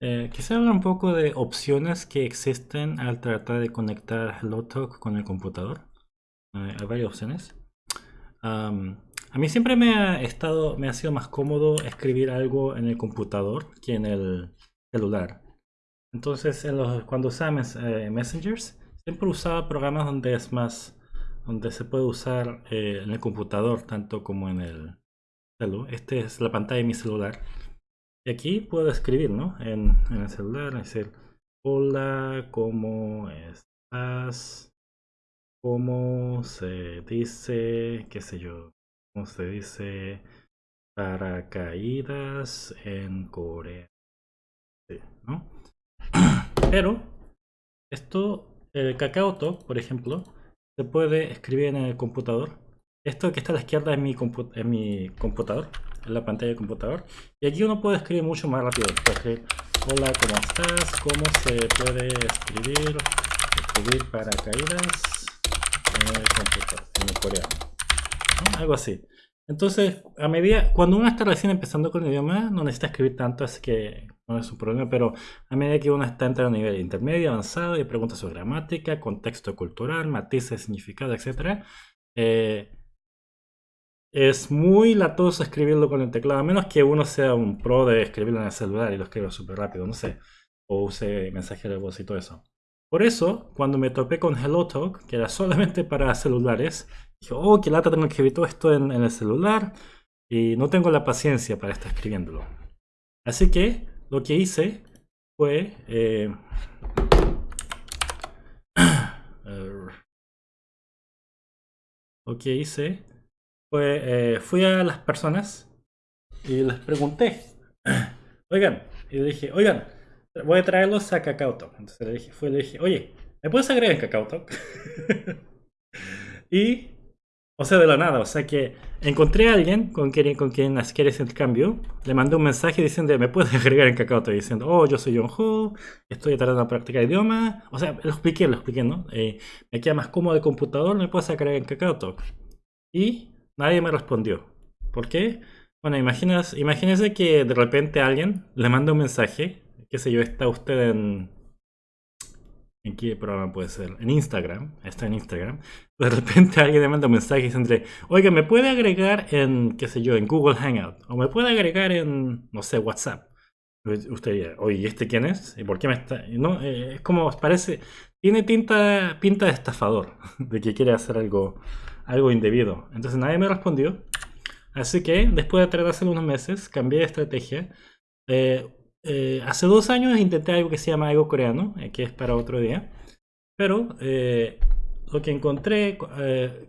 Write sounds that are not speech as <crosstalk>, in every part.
Eh, quisiera hablar un poco de opciones que existen al tratar de conectar HelloTalk con el computador. Eh, hay varias opciones. a mí siempre me ha, estado, me ha sido más cómodo escribir algo en el computador que en el celular. Entonces, cuando usaba eh, Messengers, siempre usaba programas donde es más, donde se puede usar eh, en el computador tanto como en el celular. Esta es la pantalla de mi celular. Y aquí puedo escribir, ¿no? En, el celular, decir, hola, ¿cómo estás? ¿Cómo se dice, qué sé yo, cómo se dice paracaídas en Corea? ¿no? <clears throat> Pero esto, el KakaoTalk, por ejemplo, se puede escribir en el computador. Esto que está a la izquierda es mi, en mi computador en la pantalla del computador. Y aquí uno puede escribir mucho más rápido. hola, ¿cómo estás? ¿Cómo se puede escribir? Escribir paracaídas en el computador, en el coreano. Algo así. Entonces, a medida, cuando uno está recién empezando con el idioma, no necesita escribir tanto, así que no es un problema, pero a medida que uno está entrando a nivel intermedio, avanzado, y preguntas sobre gramática, contexto cultural, matices, significado, etc., eh, es muy latoso escribirlo con el teclado, a menos que uno sea un pro de escribirlo en el celular y lo escriba súper rápido, no sé, o use mensaje de voz y todo eso. Por eso, cuando me topé con HelloTalk, que era solamente para celulares, dije, oh, qué lata tengo que escribir todo esto en, el celular y no tengo la paciencia para estar escribiéndolo. Así que lo que hice fue... Eh, <clears throat> lo que hice eh, fui a las personas y les pregunté, <clears throat> oigan, y le dije, oigan, voy a traerlos a KakaoTalk. Entonces le dije, fue, le dije, oye, ¿me puedes agregar en KakaoTalk? <laughs> y, o sea, de la nada, o sea que encontré a alguien con quien, con quien quiere ese intercambio, le mandé un mensaje diciendo, ¿me puedes agregar en KakaoTalk? Diciendo, oh, yo soy John Ho, estoy tratando de practicar idioma. O sea, lo expliqué, lo expliqué, ¿no? Eh, me queda más cómodo de computador, ¿me puedes agregar en KakaoTalk? Y Nadie me respondió. ¿Por qué? Bueno, imaginas, imagínese que de repente alguien le manda un mensaje, qué sé yo, está usted en... ¿En qué programa puede ser? En Instagram, está en Instagram. De repente <laughs> alguien le manda un mensaje diciendo, oiga, ¿me puede agregar en, qué sé yo, en Google Hangout? O me puede agregar en, no sé, WhatsApp. Usted diría, oye, ¿y este quién es? ¿Y por qué me está...? No, eh, es como, parece, tiene pinta, pinta de estafador, <laughs> de que quiere hacer algo algo indebido. Entonces nadie me respondió. Así que después de tratar hace unos meses, cambié de estrategia. Eh, eh, hace dos años intenté algo que se llama algo coreano, eh, que es para otro día. Pero lo que encontré,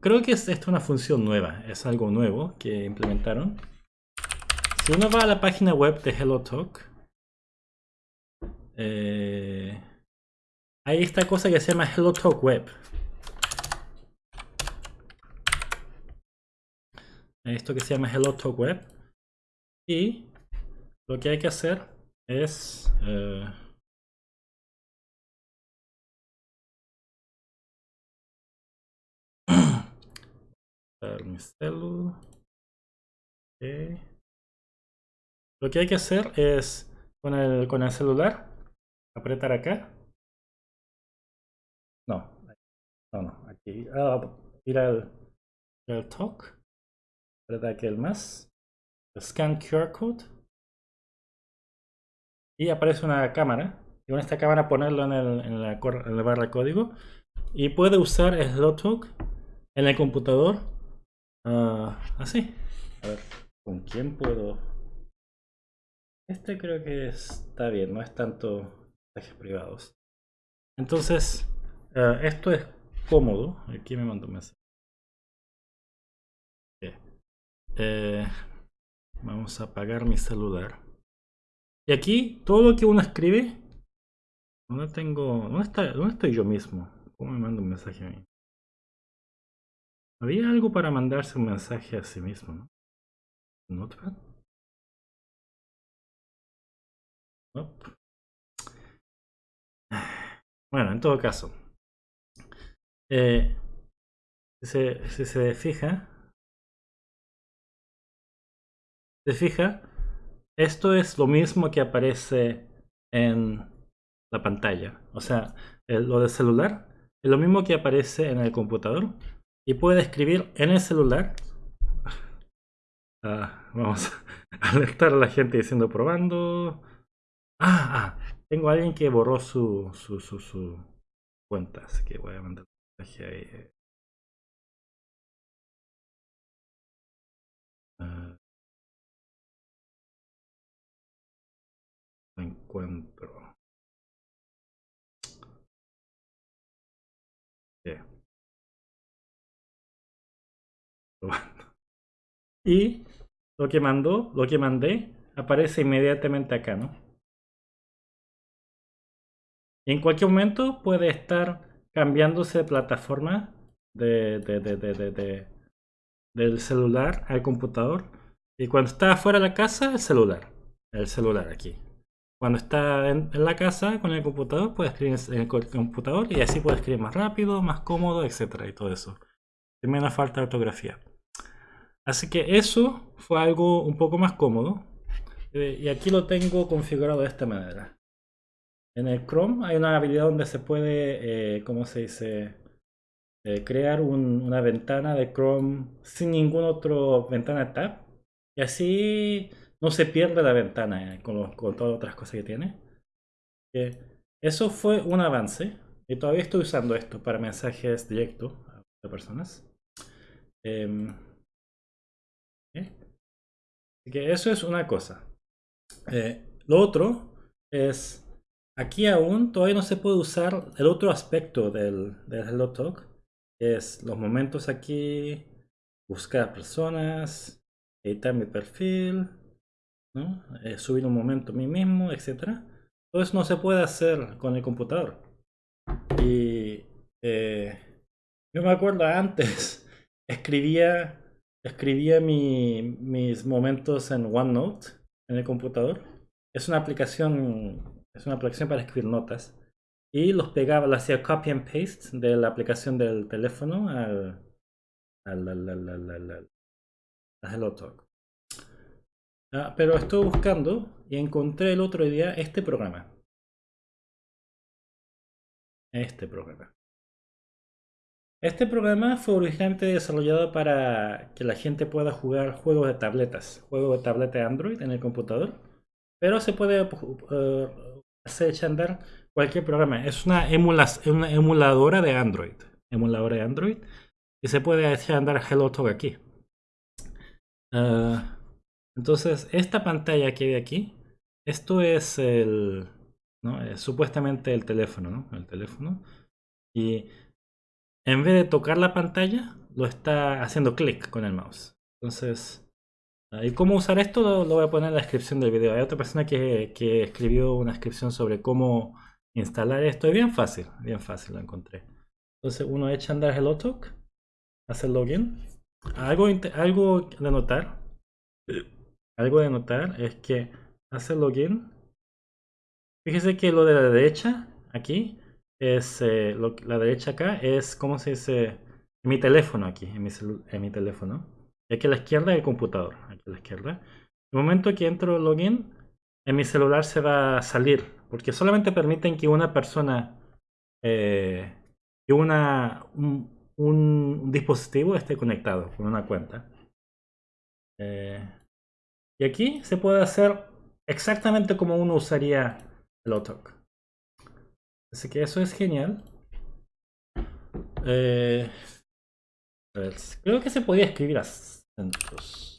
creo que es esto una función nueva, es algo nuevo que implementaron. Si uno va a la página web de HelloTalk, hay esta cosa que se llama HelloTalk Web. Esto que se llama Hello Talk Web. Y lo que hay que hacer es... Eh, <clears throat> Lo que hay que hacer es con el, con el celular apretar acá. No, no, no, aquí. Ah, ir al, al talk el más. Scan QR Code. Y aparece una cámara. Y con esta cámara ponerlo en, el, en, la, barra de código. Y puede usar SlowTalk en el computador. Uh, así. A ver, ¿con quién puedo? Este creo que está bien, no es tanto mensajes privados. Entonces, uh, esto es cómodo. Aquí me mando un mensaje. Eh, vamos a apagar mi celular. Y aquí, todo lo que uno escribe, ¿dónde tengo? ¿Dónde, está, dónde estoy yo mismo? ¿Cómo me mando un mensaje a mí? Había algo para mandarse un mensaje a sí mismo, ¿no? ¿Notepad? Bueno, en todo caso. Eh, si se fija, ¿Se fija? Esto es lo mismo que aparece en la pantalla. O sea, lo del celular es lo mismo que aparece en el computador y puede escribir en el celular. Ah, vamos a <laughs> alertar a la gente diciendo probando. Ah, ah, tengo a alguien que borró su, su, su, su cuenta, así que voy a mandar un mensaje ahí. Uh, encuentro. <laughs> Y lo que mandó, lo que mandé, aparece inmediatamente acá, ¿no? Y en cualquier momento puede estar cambiándose de plataforma de, de, de, del celular al computador. Y cuando está fuera de la casa, el celular. El celular aquí. Cuando está en, la casa con el computador, puede escribir en el computador y así puede escribir más rápido, más cómodo, etcétera y todo eso. Sin menos falta de ortografía. Así que eso fue algo un poco más cómodo. Eh, y aquí lo tengo configurado de esta manera. En el Chrome hay una habilidad donde se puede, eh, ¿cómo se dice? Eh, crear una ventana de Chrome sin ninguna otra ventana tab. Y así no se pierde la ventana con, con, todas las otras cosas que tiene. eso fue un avance. Y todavía estoy usando esto para mensajes directos a personas. Em, Así que eso es una cosa. Eh, lo otro es, aquí aún todavía no se puede usar el otro aspecto del, del Hello Talk. Es los momentos aquí, buscar personas, editar mi perfil, ¿no? Eh, subir un momento a mí mismo, etc. Eso no se puede hacer con el computador. Y eh, yo me acuerdo antes, escribía escribía mis momentos en OneNote en el computador. Es una aplicación, es una aplicación para escribir notas. Y los pegaba, lo hacía copy and paste de la aplicación del teléfono al, al, al, Hello Talk. Ah, pero estuve buscando y encontré el otro día este programa. Este programa. Este programa fue originalmente desarrollado para que la gente pueda jugar juegos de tabletas, juegos de tableta Android en el computador, pero se puede uh, hacer andar cualquier programa. Es una, emuladora de Android, emuladora de Android, y se puede echar andar HelloTalk aquí. Uh, entonces, esta pantalla que ve aquí, esto es el, es supuestamente el teléfono, ¿no? El teléfono. Y en vez de tocar la pantalla, lo está haciendo clic con el mouse. Entonces, ¿y cómo usar esto? Lo, voy a poner en la descripción del video. Hay otra persona que, escribió una descripción sobre cómo instalar esto. Es bien fácil, bien fácil lo encontré. Entonces uno echa a andar HelloTalk, hace login. Algo, algo de notar, algo de notar es que hace login. Fíjese que lo de la derecha, aquí, es eh, la derecha acá es como se dice mi teléfono aquí, en mi, en mi teléfono. Y aquí a la izquierda el computador, aquí a la izquierda. El momento que entro login, en mi celular se va a salir, porque solamente permiten que una persona, eh, una, un, dispositivo esté conectado con una cuenta. Eh, y aquí se puede hacer exactamente como uno usaría el Otok. Así que eso es genial. Eh, creo que se podía escribir acentos.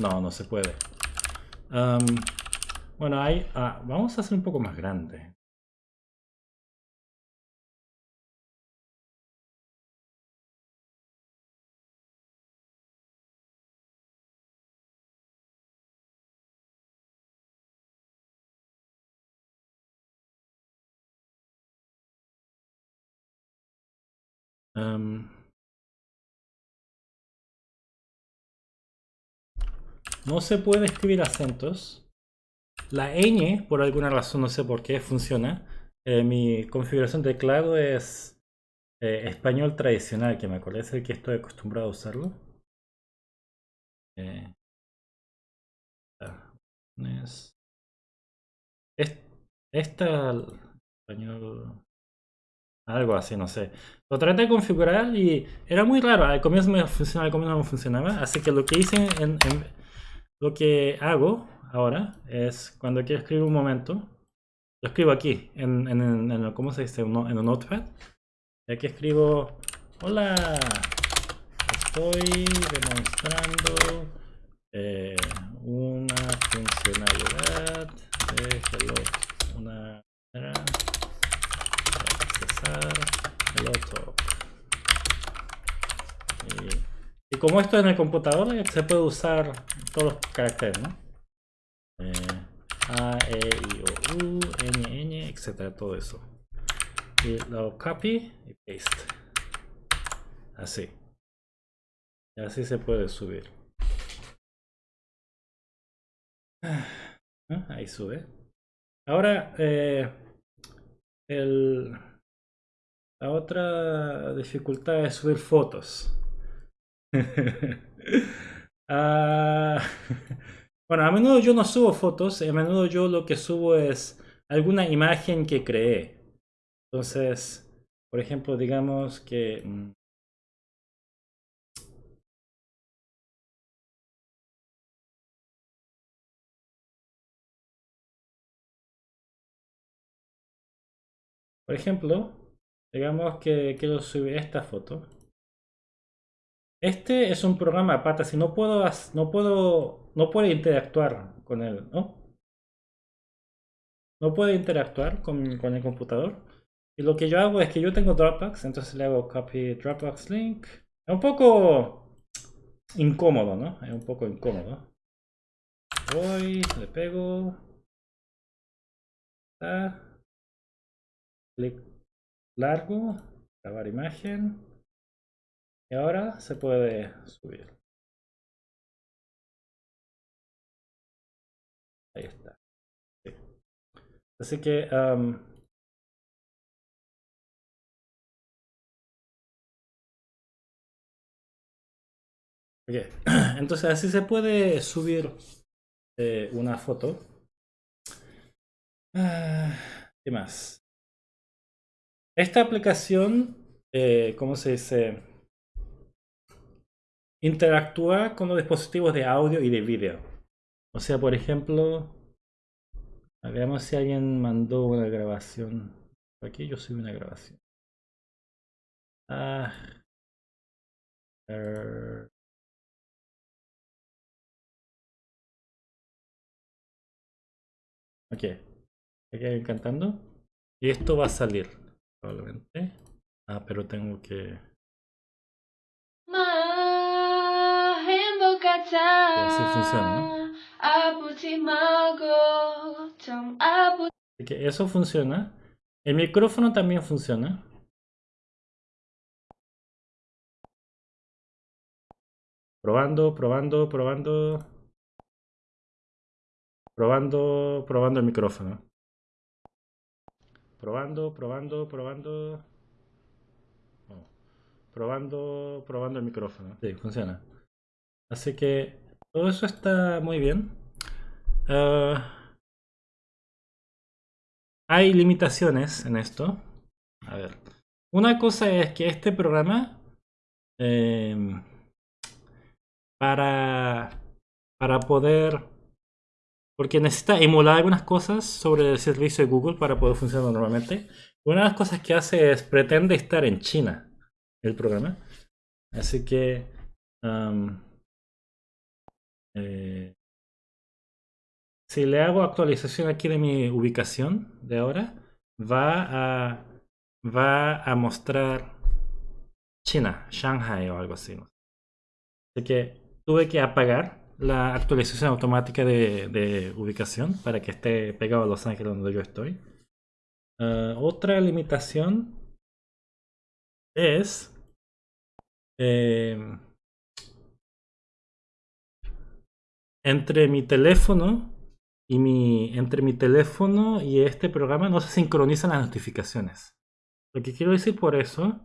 No, no se puede. bueno, hay, ah, vamos a hacer un poco más grande. No se puede escribir acentos. La ñ, por alguna razón, no sé por qué, funciona. Eh, mi configuración de teclado es eh, español tradicional, que me acuerdo, es el que estoy acostumbrado a usarlo. Eh, esta, español, algo así, no sé. Lo traté de configurar y era muy raro. Al comienzo me funcionaba, al comienzo no funcionaba. Así que lo que hice, en, lo que hago ahora es cuando quiero escribir un momento, lo escribo aquí, en, en, ¿cómo se dice? En un notepad. Y aquí escribo, hola, estoy demostrando eh, una funcionalidad de hello, una Y, como esto es en el computador, se puede usar todos los caracteres, ¿no? Eh, A, E, I, O, U, N, N, etcétera, todo eso. Y lo copy y paste. Así. Y así se puede subir. Ah, ahí sube. Ahora, eh, el, la otra dificultad es subir fotos. <laughs> Ah, <laughs> bueno, a menudo yo no subo fotos, a menudo yo lo que subo es alguna imagen que creé. Entonces, por ejemplo, digamos que mm, Por ejemplo, digamos que quiero subir esta foto. Este es un programa aparte, si no puedo, no puedo, no puedo interactuar con él, ¿no? No puedo interactuar con, con el computador. Y lo que yo hago es que yo tengo Dropbox, entonces le hago copy Dropbox link. Es un poco incómodo, ¿no? Es un poco incómodo. Voy, le pego. Ah clic largo, grabar imagen. Y ahora se puede subir. Ahí está. Así que... <clears throat> Entonces así se puede subir eh, una foto. Ah, ¿Qué más? Esta aplicación, eh, ¿cómo se dice? Interactúa con los dispositivos de audio y de vídeo. O sea, por ejemplo, veamos si alguien mandó una grabación. Aquí yo subí una grabación. Ah. Ok. Aquí cantando. Y esto va a salir probablemente. Ah, pero tengo que... así funciona, Así que eso funciona. El micrófono también funciona. Probando, probando, probando. Probando, probando el micrófono. Probando, probando, probando. Probando, probando el micrófono. Sí, funciona. Así que todo eso está muy bien. Ah, hay limitaciones en esto. A ver. Una cosa es que este programa em, para, para poder porque necesita emular algunas cosas sobre el servicio de Google para poder funcionar normalmente. Una de las cosas que hace es pretende estar en China el programa. Así que eh, si le hago actualización aquí de mi ubicación de ahora, va va a mostrar China, Shanghai o algo así. Así que tuve que apagar la actualización automática de, ubicación para que esté pegado a Los Ángeles donde yo estoy. Ah, otra limitación es em, entre mi teléfono y mi entre mi teléfono y este programa no se sincronizan las notificaciones. Lo que quiero decir por eso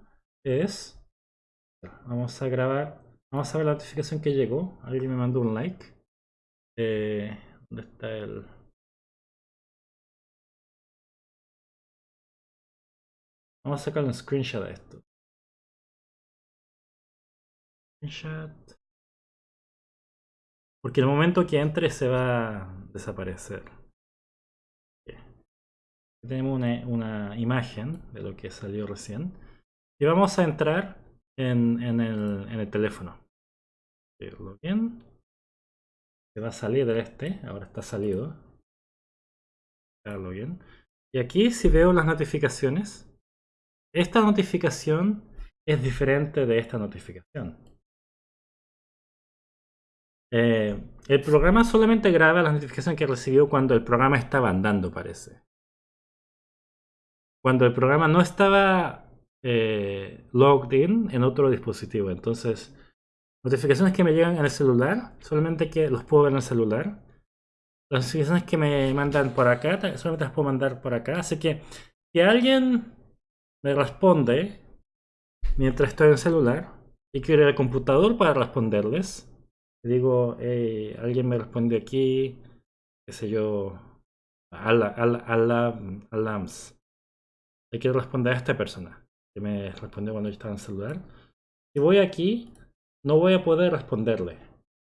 es vamos a grabar Vamos a ver la notificación que llegó. Alguien me mandó un like. Eh, ¿Dónde está el...? Vamos a sacar un screenshot de esto. Screenshot. Porque el momento que entre se va a desaparecer. Tenemos una, imagen de lo que salió recién. Y vamos a entrar en, el, teléfono. Login. Se va a salir de este. Ahora está salido. Login. Y aquí si veo las notificaciones. Esta notificación es diferente de esta notificación. Eh, el programa solamente graba las notificaciones que recibió cuando el programa estaba andando, parece. Cuando el programa no estaba eh, logged in en otro dispositivo. Entonces, notificaciones que me llegan en el celular, solamente que los puedo ver en el celular. Las notificaciones que me mandan por acá, solamente las puedo mandar por acá. Así que, si alguien me responde mientras estoy en el celular y quiero ir al computador para responderles, digo, alguien me responde aquí, qué sé yo, al, al, al, alams. Le quiero responder a esta persona que me respondió cuando yo estaba en el celular. Si voy aquí, no voy a poder responderle.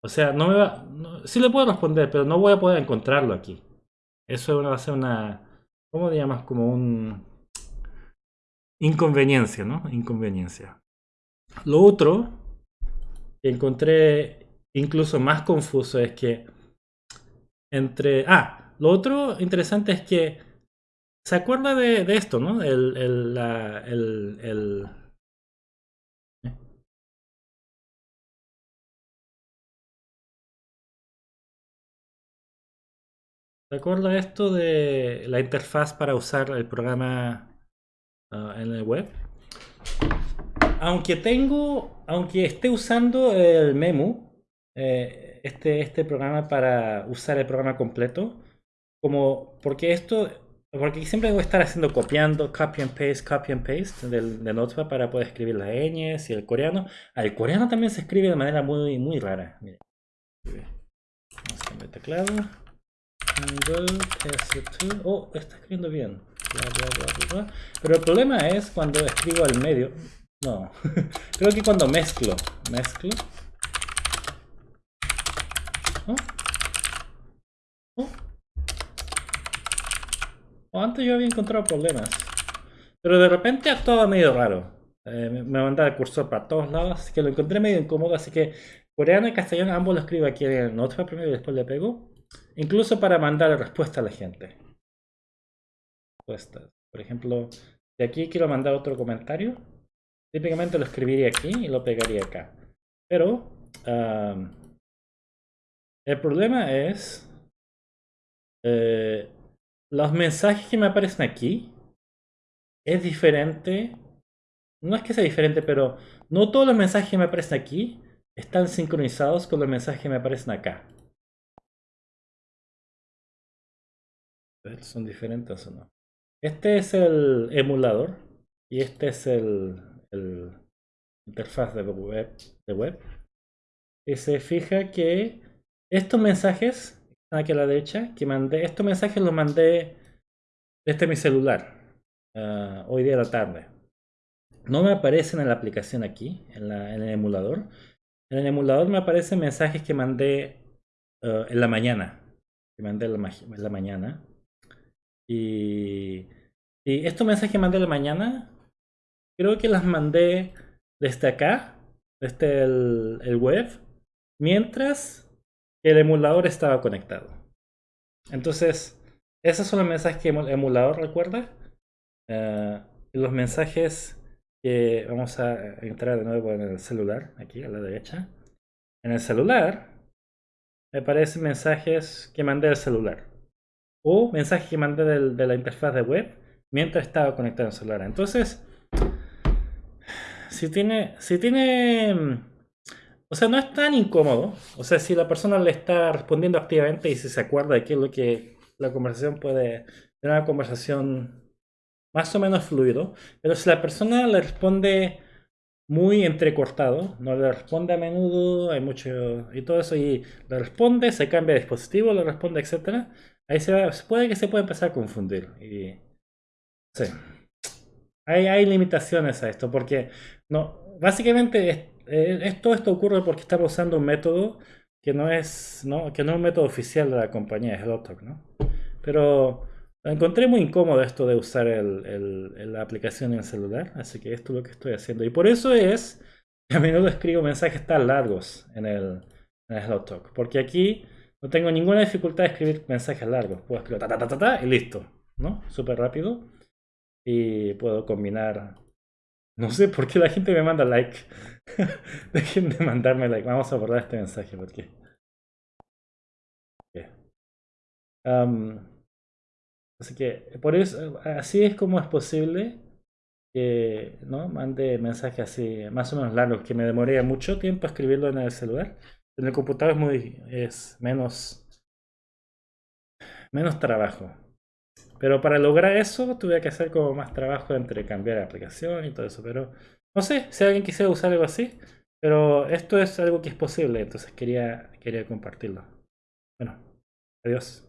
O sea, no me va, sí le puedo responder, pero no voy a poder encontrarlo aquí. Eso va a ser una, ¿cómo le llamas? Como un inconveniencia, ¿no? Inconveniencia. Lo otro que encontré incluso más confuso es que entre... Ah, lo otro interesante es que se acuerda de, esto, ¿no? El, el, el, el ¿Se acuerda esto de la interfaz para usar el programa ah, en el web? Aunque tengo, aunque esté usando el Memu, eh, este, este programa para usar el programa completo, como porque esto, porque siempre voy a estar haciendo copiando, copy and paste, copy and paste del, de Notepad para poder escribir las ñes y el coreano. Ah, el coreano también se escribe de manera muy, muy rara. Vamos a cambiar teclado. Oh, está escribiendo bien. Pero el problema es cuando escribo al medio. No. <laughs> Creo que cuando mezclo. Mezclo. Oh. Oh. Antes yo había encontrado problemas. Pero de repente actuaba medio raro. Eh, me mandaba el cursor para todos lados, así que lo encontré medio incómodo. Así que coreano y castellano ambos lo escribo aquí en el Notepad primero y después le pego. Incluso para mandar respuesta a la gente. Respuestas. Por ejemplo, de aquí quiero mandar otro comentario. Típicamente lo escribiría aquí y lo pegaría acá. Pero el problema es eh, los mensajes que me aparecen aquí es diferente. No es que sea diferente, pero no todos los mensajes que me aparecen aquí están sincronizados con los mensajes que me aparecen acá. ¿Son diferentes o no? Este es el emulador y este es el, interfaz de web, de web. Y se fija que estos mensajes, aquí a la derecha, que mandé, estos mensajes los mandé desde mi celular ah, hoy día a la tarde. No me aparecen en la aplicación aquí, en, el emulador. En el emulador me aparecen mensajes que mandé ah, en la mañana. Que mandé en la mañana. Y, estos mensajes que mandé la mañana, creo que las mandé desde acá, desde el, web, mientras el emulador estaba conectado. Entonces, esos son los mensajes que el emulador recuerda. Eh, los mensajes que vamos a entrar de nuevo en el celular, aquí a la derecha. En el celular me aparecen mensajes que mandé al celular o mensaje que mandé de la interfaz de web mientras estaba conectado en celular. Entonces, si tiene, si tiene, mm, o sea, no es tan incómodo. O sea, si la persona le está respondiendo activamente y si se acuerda de qué es lo que la conversación puede tener una conversación más o menos fluido. Pero si la persona le responde muy entrecortado, no le responde a menudo, hay mucho y todo eso, y le responde, se cambia de dispositivo, le responde, etcétera Ahí se puede que se pueda empezar a confundir. Y, sí. hay, hay limitaciones a esto, porque no, básicamente esto, esto ocurre porque estamos usando un método que no es, ¿no? Que no es un método oficial de la compañía, es HelloTalk, ¿no? Pero encontré muy incómodo esto de usar el, la aplicación en el celular, así que esto es lo que estoy haciendo. Y por eso es que <laughs> a menudo escribo mensajes tan largos en el, en HelloTalk, porque aquí no tengo ninguna dificultad de escribir mensajes largos. Puedo escribir ta ta ta ta, ta y listo, ¿no? Súper rápido. Y puedo combinar no sé por qué la gente me manda like. <laughs> Dejen de mandarme like. Vamos a abordar este mensaje porque. así que por eso, así es como es posible que no mande mensajes así más o menos largos, que me demoré mucho tiempo escribirlo en el celular. En el computador es muy es menos menos trabajo. Pero para lograr eso tuve que hacer como más trabajo entre cambiar la aplicación y todo eso. Pero no sé si alguien quisiera usar algo así. Pero esto es algo que es posible, entonces quería, quería compartirlo. Bueno, adiós.